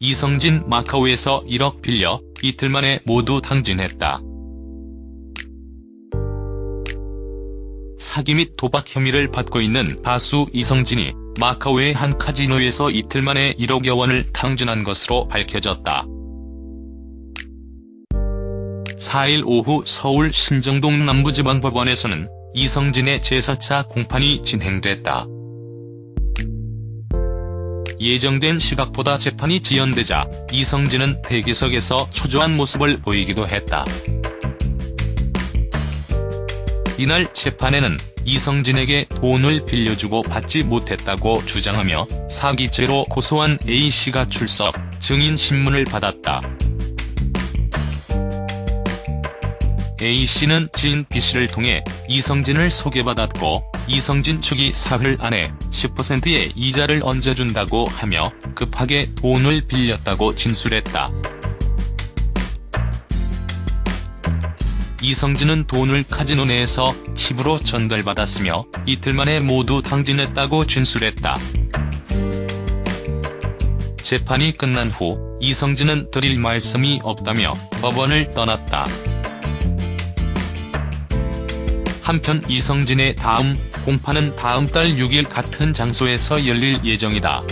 이성진 마카오에서 1억 빌려 이틀 만에 모두 당진했다. 사기 및 도박 혐의를 받고 있는 가수 이성진이 마카오의 한 카지노에서 이틀 만에 1억여 원을 탕진한 것으로 밝혀졌다. 4일 오후 서울 신정동 남부지방법원에서는 이성진의 제4차 공판이 진행됐다. 예정된 시각보다 재판이 지연되자 이성진은 대기석에서 초조한 모습을 보이기도 했다. 이날 재판에는 이성진에게 돈을 빌려주고 받지 못했다고 주장하며 사기죄로 고소한 A씨가 출석, 증인 신문을 받았다. A씨는 지인 B씨를 통해 이성진을 소개받았고 이성진 측이 사흘 안에 10%의 이자를 얹어준다고 하며 급하게 돈을 빌렸다고 진술했다. 이성진은 돈을 카지노 내에서 칩으로 전달받았으며 이틀 만에 모두 당진했다고 진술했다. 재판이 끝난 후 이성진은 드릴 말씀이 없다며 법원을 떠났다. 한편 이성진의 다음 공판은 다음 달 6일 같은 장소에서 열릴 예정이다.